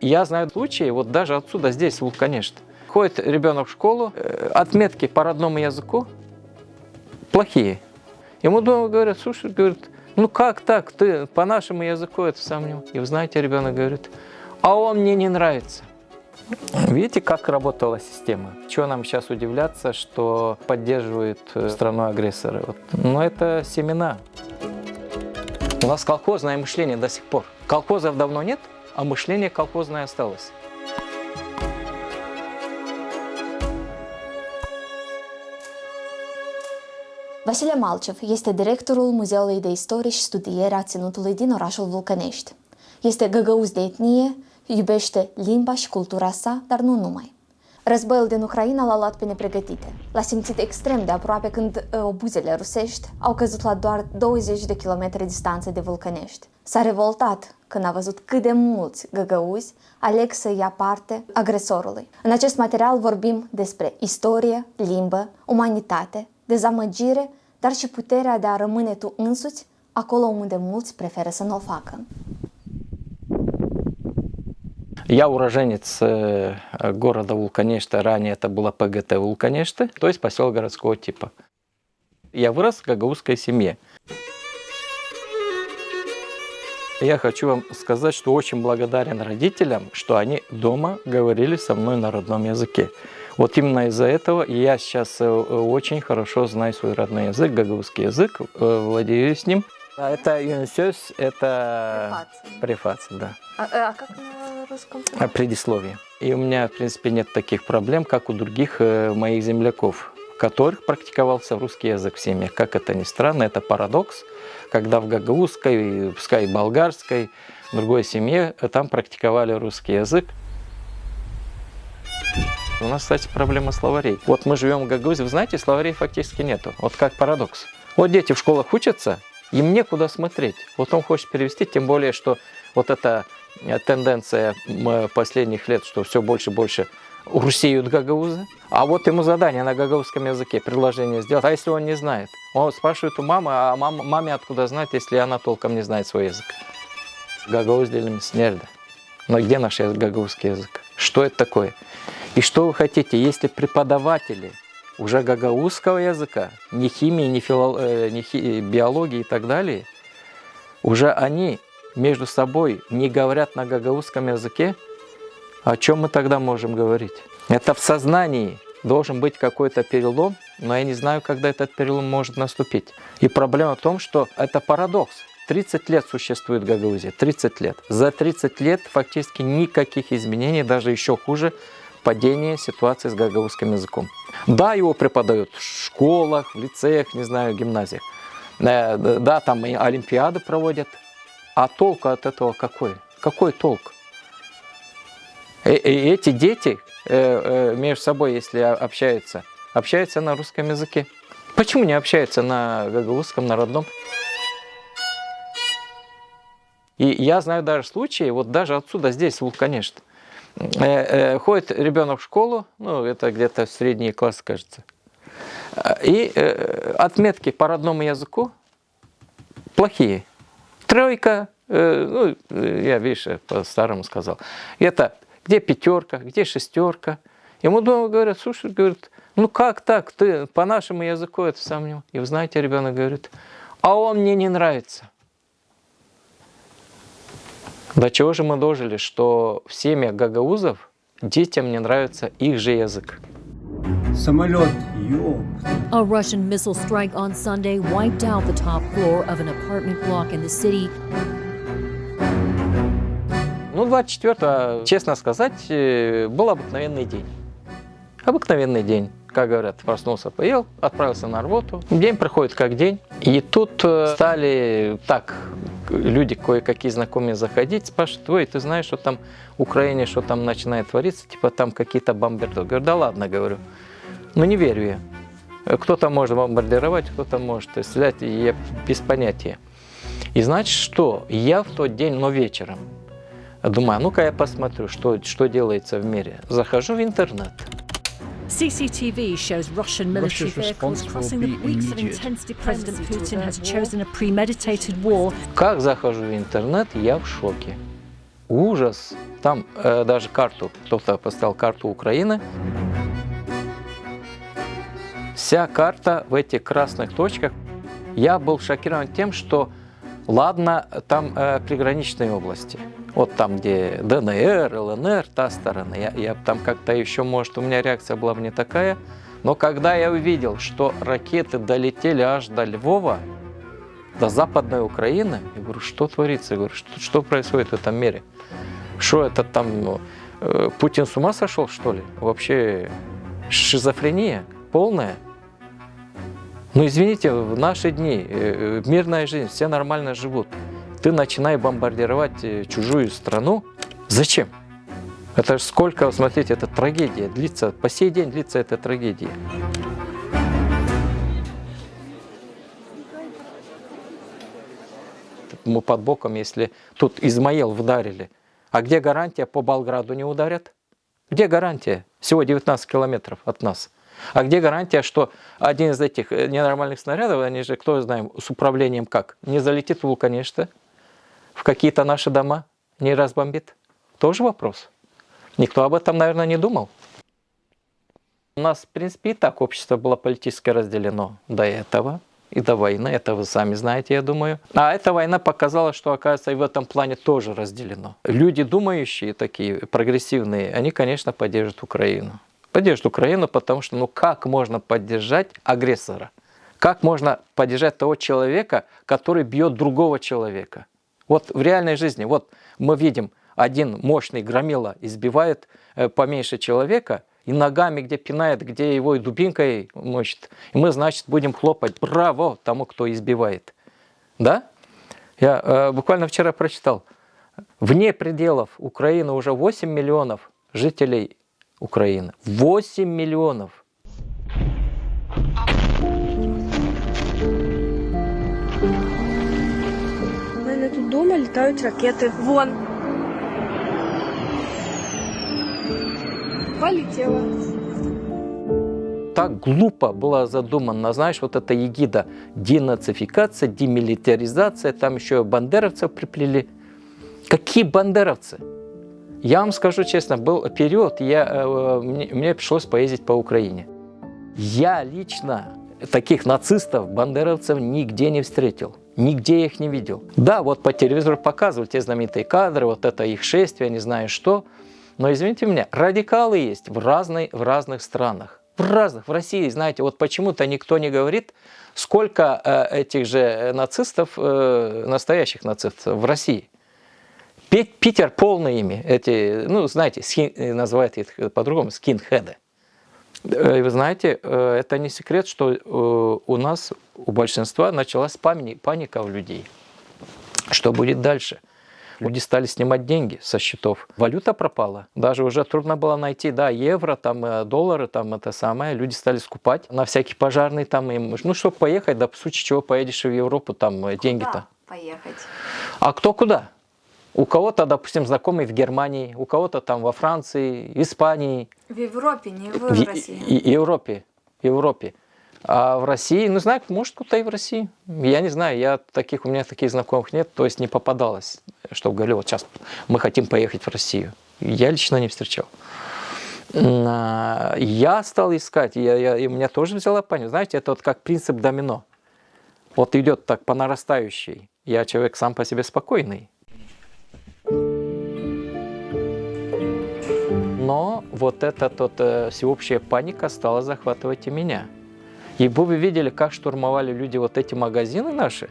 Я знаю случаи, вот даже отсюда, здесь, в Вулканеште. Ходит ребенок в школу, э, отметки по родному языку плохие. Ему дома говорят, слушай, говорит, ну как так, ты по нашему языку это сам И вы знаете, ребенок говорит, а он мне не нравится. Видите, как работала система? Чего нам сейчас удивляться, что поддерживает э, страну-агрессора? Вот. Но это семена. У нас колхозное мышление до сих пор. Колхозов давно нет, а мышление колхозное осталось. Vasile Malcev este directorul Muzeului de Istorie și Studiere a Ținutului din orașul Vulcănești. Este găgăuz de etnie, iubește limba și cultura sa, dar nu numai. Războiul din Ucraina l-a luat pe nepregătite. L-a simțit extrem de aproape când uh, obuzele rusești au căzut la doar 20 de kilometri distanță de Vulcănești. S-a revoltat când a văzut cât de mulți găgăuzi aleg să ia parte agresorului. În acest material vorbim despre istorie, limbă, umanitate, dezamăgire, dar și puterea de a rămâne tu însuți acolo unde mulți preferă să nu o facă. Я уроженец э, города Вулканешта, ранее это было ПГТ Вулканешта, то есть поселок городского типа. Я вырос в гагаузской семье. Я хочу вам сказать, что очень благодарен родителям, что они дома говорили со мной на родном языке. Вот именно из-за этого я сейчас э, очень хорошо знаю свой родной язык, гагаузский язык, э, владею с ним. А Это юнисёс, это префация, да. А, а как русском? А, Предисловие. И у меня, в принципе, нет таких проблем, как у других э, моих земляков, которых практиковался русский язык в семьях. Как это ни странно, это парадокс, когда в гагаузской, пускай болгарской, другой семье, э, там практиковали русский язык. У нас, кстати, проблема словарей. Вот мы живем в Гагаузии, вы знаете, словарей фактически нету. Вот как парадокс. Вот дети в школах учатся, им некуда смотреть. Вот он хочет перевести, тем более, что вот эта э, тенденция последних лет, что все больше и больше русеют гагаузы. А вот ему задание на гагаузском языке, предложение сделать. А если он не знает? Он спрашивает у мамы, а мама, маме откуда знать, если она толком не знает свой язык? Гагауз делим снерда. Но где наш гагаузский язык? Что это такое? И что вы хотите, если преподаватели уже гагаузского языка, не химии, не, фило, э, не хи, биологии и так далее, уже они между собой не говорят на гагаузском языке, о чем мы тогда можем говорить? Это в сознании должен быть какой-то перелом, но я не знаю, когда этот перелом может наступить. И проблема в том, что это парадокс. 30 лет существует Гагаузия, 30 лет. За 30 лет фактически никаких изменений, даже еще хуже, падение ситуации с гагаузским языком. Да, его преподают в школах, в лицеях, не знаю, гимназиях. Э, да, там олимпиады проводят. А толк от этого какой? Какой толк? И эти дети э, э, между собой, если общаются, общаются на русском языке. Почему не общаются на гагаузском, на родном? И я знаю даже случаи, вот даже отсюда, здесь, в конечно, ходит ребенок в школу, ну, это где-то средний класс, кажется, и отметки по родному языку плохие. Тройка, ну, я, видишь, по-старому сказал. Это где пятерка, где шестерка. Ему дома говорят, слушай, говорит, ну как так, ты по нашему языку это сам И вы знаете, ребенок говорит, а он мне не нравится. До чего же мы дожили, что в семьях гагаузов детям не нравится их же язык. Самолет, A Russian missile strike on Sunday wiped out the top floor of an apartment block in the city. Ну, 24 честно сказать, э, был обыкновенный день. Обыкновенный день. Как говорят, проснулся, поел, отправился на работу. День проходит как день. И тут э, стали так люди кое-какие знакомые заходить, спрашивают, ой, ты знаешь, что там в Украине, что там начинает твориться, типа там какие-то бомбардировки. Говорю, да ладно, говорю, ну не верю я. Кто-то может бомбардировать, кто-то может стрелять, я без понятия. И значит что, я в тот день, но вечером, думаю, ну-ка я посмотрю, что, что делается в мире. Захожу в интернет. CCTV shows Russian military vehicles crossing the weeks of intense President Putin has chosen a premeditated war. Как захожу в интернет, я в шоке. ужас. Там э, даже карту, кто-то поставил карту Украины. Вся карта в этих красных точках. Я был шокирован тем, что ладно, там э, приграничные области. Вот там, где ДНР, ЛНР, та сторона. Я, я там как-то еще, может, у меня реакция была бы не такая. Но когда я увидел, что ракеты долетели аж до Львова, до Западной Украины, я говорю, что творится? Я говорю, что, что происходит в этом мире? Что это там, э, Путин с ума сошел, что ли? Вообще шизофрения полная. Ну, извините, в наши дни, э, мирная жизнь, все нормально живут. Ты начинай бомбардировать э, чужую страну. Зачем? Это сколько, смотрите, это трагедия длится, по сей день длится эта трагедия. Мы под боком, если тут Измаил вдарили, а где гарантия по Болграду не ударят? Где гарантия? Всего 19 километров от нас. А где гарантия, что один из этих э, ненормальных снарядов, они же, кто знаем, с управлением как, не залетит в Вулканеште, в какие-то наши дома, не разбомбит? Тоже вопрос. Никто об этом, наверное, не думал. У нас, в принципе, и так общество было политически разделено до этого и до войны. Это вы сами знаете, я думаю. А эта война показала, что, оказывается, и в этом плане тоже разделено. Люди, думающие такие, прогрессивные, они, конечно, поддержат Украину. Поддержат Украину, потому что, ну как можно поддержать агрессора? Как можно поддержать того человека, который бьет другого человека? Вот в реальной жизни, вот мы видим, один мощный громила избивает э, поменьше человека, и ногами, где пинает, где его и дубинкой мочит. И мы, значит, будем хлопать «Браво!» тому, кто избивает. Да? Я э, буквально вчера прочитал. Вне пределов Украины уже 8 миллионов жителей Украины. 8 миллионов. У мене тут вдома літають ракети. Вон. Полетела. Так глупо была задумана, знаешь, вот эта егида денацификация, демилитаризация, там еще бандеровцев приплели. Какие бандеровцы? Я вам скажу честно, был период, я, э, мне, мне пришлось поездить по Украине. Я лично таких нацистов, бандеровцев нигде не встретил. Нигде их не видел. Да, вот по телевизору показывают те знаменитые кадры, вот это их шествие, не знаю что. Но извините меня, радикалы есть в, разной, в разных странах. В разных, в России, знаете, вот почему-то никто не говорит, сколько э, этих же нацистов, э, настоящих нацистов в России. Питер полный ими, эти, ну, знаете, скин, называют их по-другому, скинхеды. Э, вы знаете, э, это не секрет, что э, у нас, у большинства началась паника у людей. Что будет дальше? Люди стали снимать деньги со счетов. Валюта пропала. Даже уже трудно было найти, да, евро, там, доллары, там, это самое. Люди стали скупать на всякий пожарный, там, им, ну, чтобы поехать, да, в случае чего поедешь в Европу, там, деньги-то. поехать? А кто куда? У кого-то, допустим, знакомый в Германии, у кого-то там во Франции, Испании. В Европе, не в, в России. И, Европе, Европе. А в России, ну, знаю, может, кто-то и в России. Я не знаю, я таких, у меня таких знакомых нет, то есть не попадалось, чтобы говорили, вот сейчас мы хотим поехать в Россию. Я лично не встречал. А, я стал искать, я, я, и меня тоже взяла панику. Знаете, это вот как принцип домино. Вот идет так по нарастающей. Я человек сам по себе спокойный. Но вот эта вот, э, всеобщая паника стала захватывать и меня. И вы видели, как штурмовали люди вот эти магазины наши.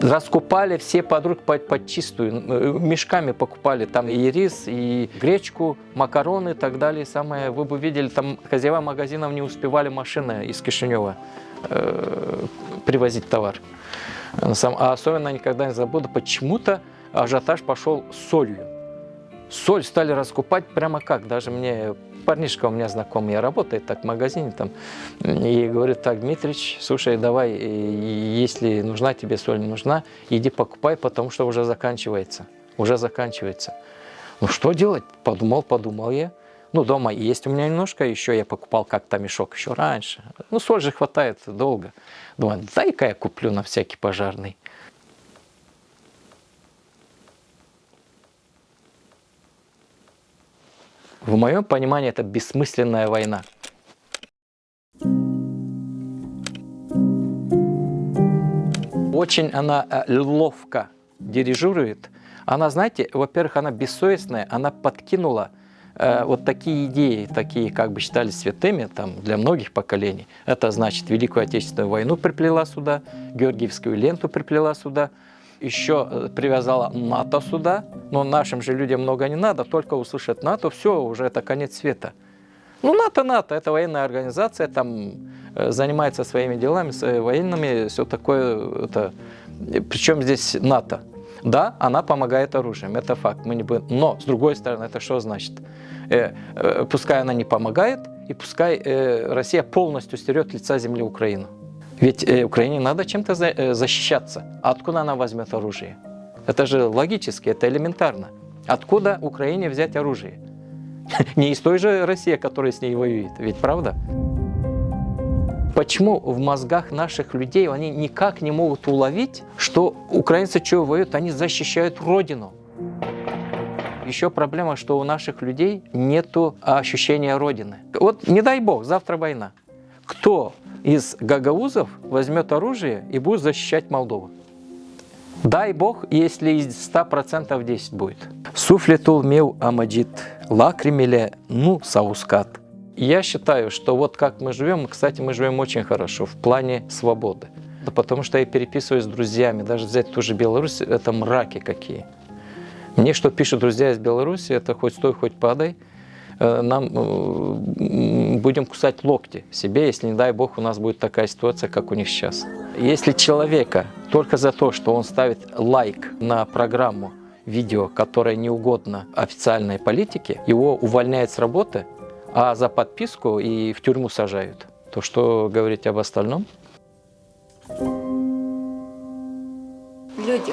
Раскупали все подруг под, под чистую, э, мешками покупали там и рис, и гречку, макароны и так далее. Самое, вы бы видели, там хозяева магазинов не успевали машины из Кишинева э, привозить товар. А особенно никогда не забуду, почему-то ажиотаж пошел солью. Соль стали раскупать прямо как, даже мне парнишка у меня знакомый работает так в магазине там, и говорит, так, Дмитрич, слушай, давай, если нужна тебе соль, нужна, иди покупай, потому что уже заканчивается, уже заканчивается. Ну что делать? Подумал, подумал я. Ну, дома есть у меня немножко, еще я покупал как-то мешок еще раньше. Ну, соль же хватает долго. Думаю, дай-ка я куплю на всякий пожарный. В моем понимании это бессмысленная война. Очень она э, ловко дирижирует. Она, знаете, во-первых, она бессовестная, она подкинула э, вот такие идеи, такие как бы считались святыми там, для многих поколений. Это значит Великую Отечественную войну приплела сюда, Георгиевскую ленту приплела сюда, еще э, привязала НАТО сюда, но нашим же людям много не надо, только услышат НАТО, все, уже это конец света. Ну, НАТО, НАТО, это военная организация, там э, занимается своими делами, с- военными, все такое. Это... Причем здесь НАТО? Да, она помогает оружием, это факт. Мы не будем... Но, с другой стороны, это что значит? Э, э, пускай она не помогает, и пускай э, Россия полностью стерет лица земли Украину. Ведь э, Украине надо чем-то э, защищаться. Откуда она возьмет оружие? Это же логически, это элементарно. Откуда Украине взять оружие? Не из той же России, которая с ней воюет, ведь правда? Почему в мозгах наших людей они никак не могут уловить, что украинцы что воюют, они защищают Родину? Еще проблема, что у наших людей нет ощущения Родины. Вот не дай бог, завтра война. Кто из гагаузов возьмет оружие и будет защищать Молдову? Дай бог, если из 100% 10 будет. Суфлетул мел амаджит, лакримеле ну саускат. Я считаю, что вот как мы живем, кстати, мы живем очень хорошо в плане свободы. Да Потому что я переписываюсь с друзьями, даже взять ту же Беларусь, это мраки какие. Мне что пишут друзья из Беларуси, это хоть стой, хоть падай, нам э, будем кусать локти себе, если, не дай бог, у нас будет такая ситуация, как у них сейчас. Если человека только за то, что он ставит лайк на программу, видео, которое не угодно официальной политике, его увольняют с работы, а за подписку и в тюрьму сажают. То что говорить об остальном? люди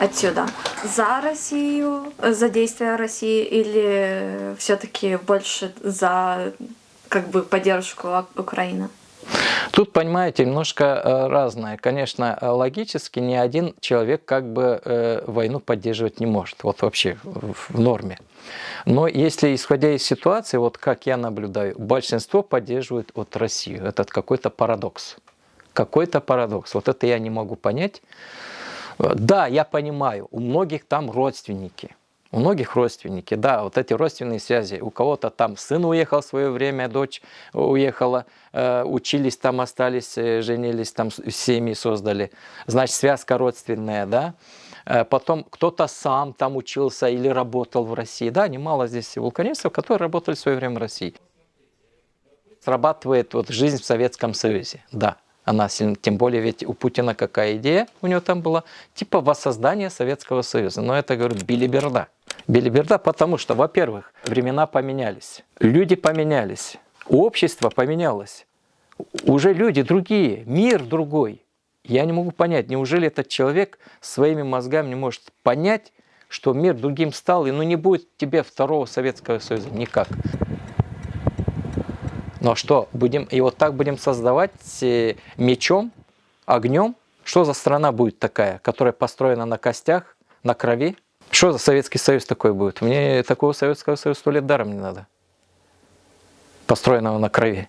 отсюда за Россию, за действия России или все-таки больше за как бы поддержку Украины? Тут, понимаете, немножко э, разное. Конечно, э, логически ни один человек как бы э, войну поддерживать не может. Вот вообще в норме. Но если, исходя из ситуации, вот как я наблюдаю, большинство поддерживает вот Россию. Это какой-то парадокс. Какой-то парадокс. Вот это я не могу понять. Э, Да, я понимаю, у многих там родственники. У многих родственники, да, вот эти родственные связи. У кого-то там сын уехал в свое время, дочь уехала, э, учились там, остались, э, женились, там семьи создали. Значит, связка родственная, да. Э, Потом кто-то сам там учился или работал в России. Да, немало здесь вулканистов, которые работали в свое время в России. Срабатывает вот жизнь в Советском Союзе, да. Она сильно, тем более ведь у Путина какая идея у него там была, типа воссоздания Советского Союза. Но это, говорю, билиберда. Билиберда, потому что, во-первых, времена поменялись, люди поменялись, общество поменялось, уже люди другие, мир другой. Я не могу понять, неужели этот человек своими мозгами не может понять, что мир другим стал, и ну не будет тебе второго Советского Союза никак. Но что, будем, и вот так будем создавать э, мечом, огнем? Что за страна будет такая, которая построена на костях, на крови? Что за Советский Союз такой будет? Мне такого Советского Союза сто лет даром не надо. Построенного на крови.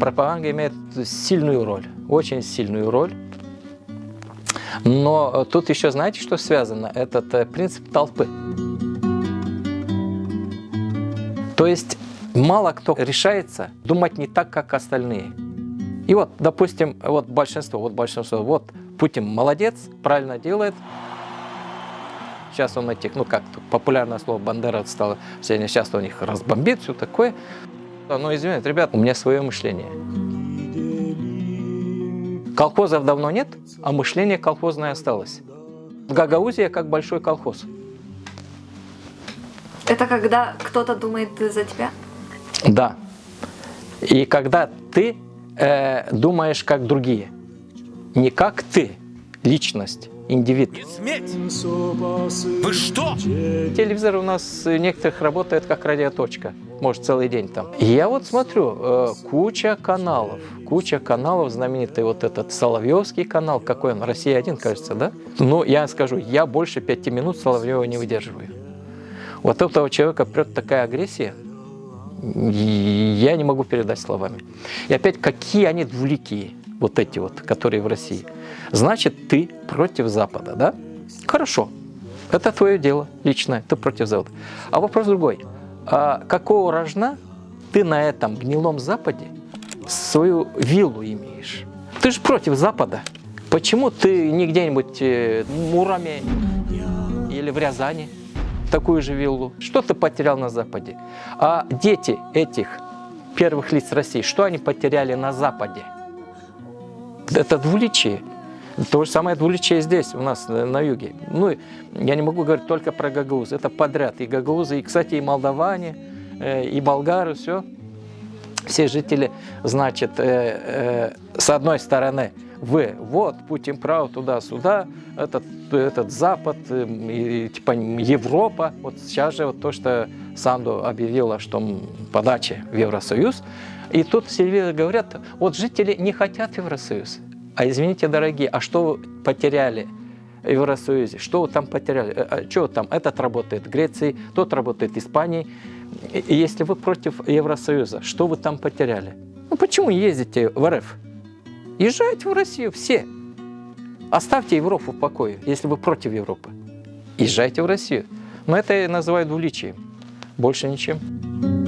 Пропаганда имеет сильную роль, очень сильную роль. Но э, тут еще знаете, что связано? Этот э, принцип толпы. То есть мало кто решается думать не так, как остальные. И вот, допустим, вот большинство, вот большинство, вот Путин молодец, правильно делает. Сейчас он этих, ну как популярное слово Бандера стало, сегодня сейчас он их разбомбит, все такое. Ну, извините, ребят, у меня свое мышление. Колхозов давно нет, а мышление колхозное осталось. Гагаузия как большой колхоз. Это когда кто-то думает за тебя? Да. И когда ты э, думаешь как другие, не как ты, личность, индивид. Сметь! Вы что? Телевизор у нас у некоторых работает как радиоточка, может целый день там. И я вот смотрю, э, куча каналов, куча каналов, знаменитый вот этот Соловьевский канал, какой он, Россия-1, кажется, да? Ну, я скажу, я больше пяти минут Соловьева не выдерживаю. Вот этого человека прет такая агрессия, я не могу передать словами. И опять, какие они двуликие, вот эти вот, которые в России. Значит, ты против Запада, да? Хорошо, это твое дело личное, ты против Запада. А вопрос другой. А какого рожна ты на этом гнилом Западе свою виллу имеешь? Ты же против Запада. Почему ты не где-нибудь э, в Мураме или в Рязани такую же виллу? Что ты потерял на Западе? А дети этих первых лиц России, что они потеряли на Западе? Это двуличие. То же самое двуличие здесь, у нас на, на юге. Ну, я не могу говорить только про гагаузы, это подряд. И гагаузы, и, кстати, и молдаване, э, и болгары, все. Все жители, значит, э, э, с одной стороны, вы, вот, Путин прав, туда-сюда, этот, этот Запад, э, и, типа Европа. Вот сейчас же вот то, что Санду объявила, что подача в Евросоюз. И тут все говорят, вот жители не хотят Евросоюз. А извините, дорогие, а что вы потеряли в Евросоюзе? Что вы там потеряли? Э, а Что там? Этот работает в Греции, тот работает в Испании. И если вы против Евросоюза, что вы там потеряли? Ну почему ездите в РФ? Езжайте в Россию все. Оставьте Европу в покое, если вы против Европы. Езжайте в Россию. Но это я называю двуличием. Больше ничем.